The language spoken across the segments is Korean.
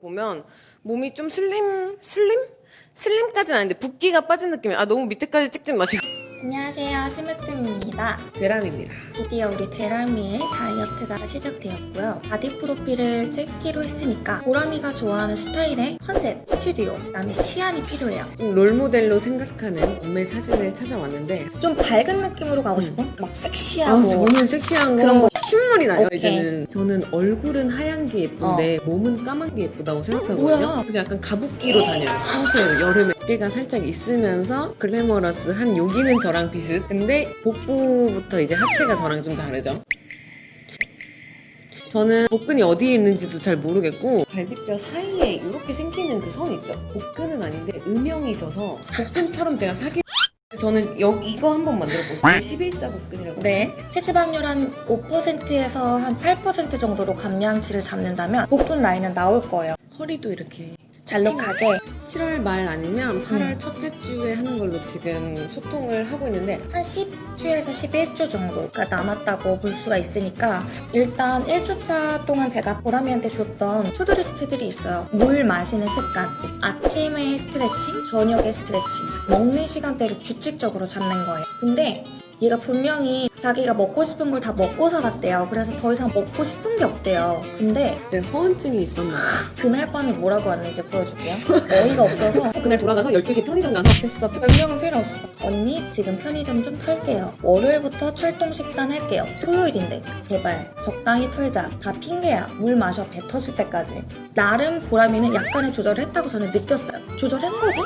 보면 몸이 좀 slim slim slim까지는 아닌데 붓기가 빠진 느낌이야. 아 너무 밑에까지 찍지 마시고 안녕하세요 심으뜸입니다 제람입니다. 드디어 우리 데라미의 다이어트가 시작되었고요 바디 프로필을 찍기로 했으니까 보람이가 좋아하는 스타일의 컨셉, 스튜디오, 그다음에 시안이 필요해요 좀 role model로 생각하는 몸매 사진을 찾아왔는데 좀 밝은 느낌으로 가고 음. 싶어? 막 안 섹시하고 저는 섹시한 거 그런 거. 신물이 나요 오케이. 이제는. 저는 얼굴은 하얀 게 예쁜데 몸은 까만 게 예쁘다고 생각하거든요. 뭐야? 그래서 약간 가붓기로 다녀요. 평소에 여름에 어깨가 살짝 있으면서 glamorous한 여기는 저랑 비슷. 근데 복부부터 이제 하체가 저랑 좀 다르죠. 저는 복근이 어디에 있는지도 잘 모르겠고 갈비뼈 사이에 이렇게 생기는 그 선 있죠? 복근은 아닌데 음영이셔서 복근처럼 제가 사기 저는 여기 이거 한번 만들어보세요. 11자 복근이라고. 네. 체지방률 한 5%에서 한 8% 정도로 감량치를 잡는다면 복근 라인은 나올 거예요. 허리도 이렇게 잘록하게 7월 말 아니면 8월 첫째 주에 하는 걸로 지금 소통을 하고 있는데 한 10주에서 11주 정도가 남았다고 볼 수가 있으니까 일단 1주차 동안 제가 보람이한테 줬던 to-do list들이 있어요. 물 마시는 습관, 아침에 스트레칭, 저녁에 스트레칭, 먹는 시간대를 규칙적으로 잡는 거예요. 근데 얘가 분명히 자기가 먹고 싶은 걸 다 먹고 살았대요. 그래서 더 이상 먹고 싶은 게 없대요. 근데 제가 허언증이 있었나요? 그날 밤에 뭐라고 왔는지 보여줄게요. 어이가 없어서 그날 돌아가서 12시에 편의점 가서 됐어. 변명은 필요 없어. 언니, 지금 편의점 좀 털게요. 월요일부터 철통 식단 할게요. 토요일인데, 제발, 적당히 털자. 다 핑계야. 물 마셔. 배 터질 때까지. 나름 보람이는 약간의 조절을 했다고 저는 느꼈어요. 조절한 거지?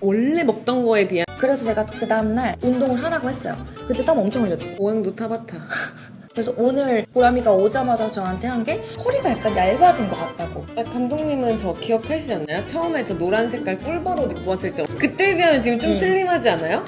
원래 먹던 거에 비한 그래서 제가 그 다음날 운동을 하라고 했어요. 그때 땀 엄청 흘렸지. 고강도 타바타 그래서 오늘 보람이가 오자마자 저한테 한 게 허리가 약간 얇아진 것 같다고. 아, 감독님은 저 기억하시지 않나요? 처음에 저 노란 색깔 꿀버옷 입고 왔을 때 그때에 비하면 지금 좀 음. 슬림하지 않아요?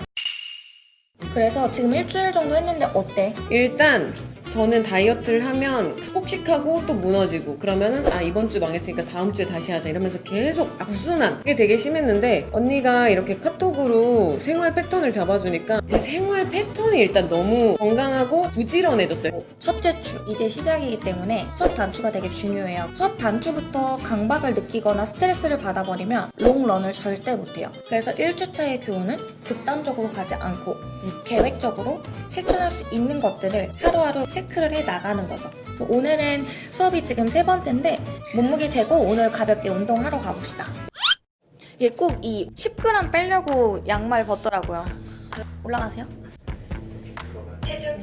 그래서 지금 일주일 정도 했는데 어때? 일단 저는 다이어트를 하면 폭식하고 또 무너지고 그러면은 아 이번 주 망했으니까 다음 주에 다시 하자 이러면서 계속 악순환 그게 되게 심했는데 언니가 이렇게 카톡으로 생활 패턴을 잡아주니까 제 생활 패턴이 일단 너무 건강하고 부지런해졌어요 첫째 주 이제 시작이기 때문에 첫 단추가 되게 중요해요. 첫 단추부터 강박을 느끼거나 스트레스를 받아버리면 롱런을 절대 못해요. 그래서 1주차의 교훈은 극단적으로 가지 않고 계획적으로 실천할 수 있는 것들을 하루하루 체크를 해 나가는 거죠. 그래서 오늘은 수업이 지금 세 번째인데 몸무게 재고 오늘 가볍게 운동하러 가봅시다. 얘 꼭 이 10g 빼려고 양말 벗더라고요. 올라가세요.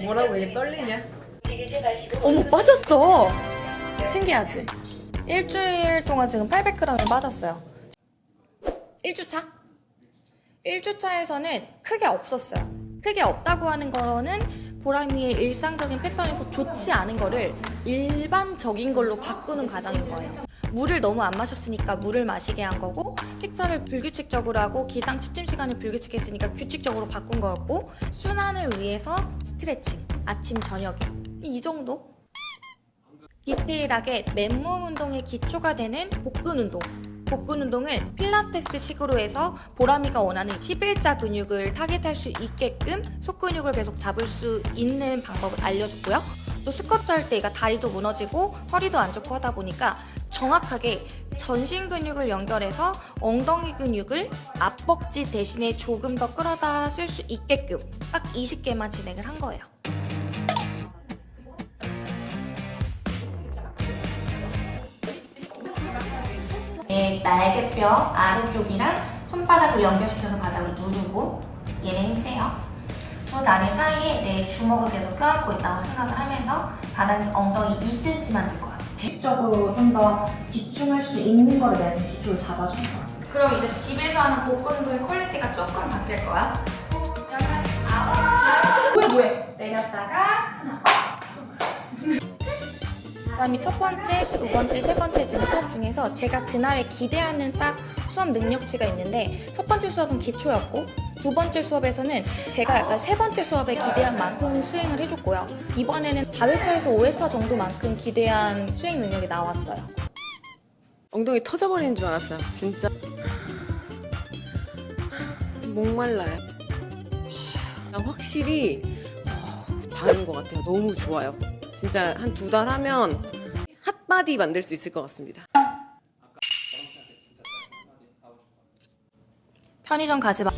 뭐라고 얘 떨리냐? 어머 빠졌어 신기하지? 일주일 동안 지금 800g이 빠졌어요 1주차? 1주차에서는 크게 없었어요. 크게 없다고 하는 거는 보람이의 일상적인 패턴에서 좋지 않은 거를 일반적인 걸로 바꾸는 과정인 거예요. 물을 너무 안 마셨으니까 물을 마시게 한 거고 식사를 불규칙적으로 하고 기상 취침 시간을 불규칙했으니까 규칙적으로 바꾼 거였고 순환을 위해서 스트레칭 아침 저녁에. 이 정도? 디테일하게 맨몸 운동의 기초가 되는 복근 운동 복근 운동을 필라테스 식으로 해서 보람이가 원하는 11자 근육을 타겟할 수 있게끔 속근육을 계속 잡을 수 있는 방법을 알려줬고요. 또 스쿼트 할때 얘가 다리도 무너지고 허리도 안 좋고 하다 보니까 정확하게 전신 근육을 연결해서 엉덩이 근육을 앞벅지 대신에 조금 더 끌어다 쓸 수 있게끔 딱 20개만 진행을 한 거예요. 날개뼈 아래쪽이랑 손바닥을 연결시켜서 바닥을 누르고 얘를 힘 빼요. 두 다리 사이에 내 주먹을 계속 껴안고 있다고 생각을 하면서 바닥에서 엉덩이 2cm만 들 거야. 의식적으로 좀 더 집중할 수 있는 거를 내가 지금 기초를 잡아준 거야. 그럼 이제 집에서 하는 복근 운동의 quality가 조금 바뀔 거야. 후, 열, 아홉. 뭐해 뭐해. 내렸다가. 그다음에 첫 번째, 두 번째, 세 번째 지금 수업 중에서 제가 그날에 기대하는 딱 수업 능력치가 있는데 첫 번째 수업은 기초였고 두 번째 수업에서는 제가 약간 세 번째 수업에 기대한 만큼 수행을 해줬고요. 이번에는 4회차에서 5회차 정도만큼 기대한 수행 능력이 나왔어요. 엉덩이 터져버리는 줄 알았어요. 진짜. 목말라요. 확실히 어, 다른 것 같아요. 너무 좋아요 진짜 한 두 달 하면 핫바디 만들 수 있을 것 같습니다. 편의점 가지 마.